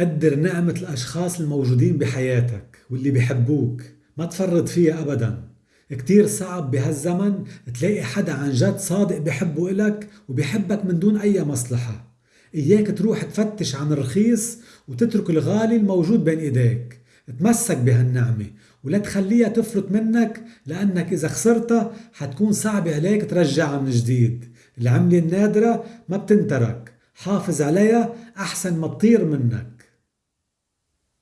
قدر نعمة الأشخاص الموجودين بحياتك واللي بحبوك. ما تفرط فيها أبدا. كتير صعب بهالزمن تلاقي حدا عن جد صادق بحبه إلك وبحبك من دون أي مصلحة. إياك تروح تفتش عن الرخيص وتترك الغالي الموجود بين إيديك. تمسك بهالنعمة ولا تخليها تفرط منك لأنك إذا خسرتها حتكون صعب عليك ترجعها من جديد. العملة النادرة ما بتنترك. حافظ عليها أحسن ما تطير منك.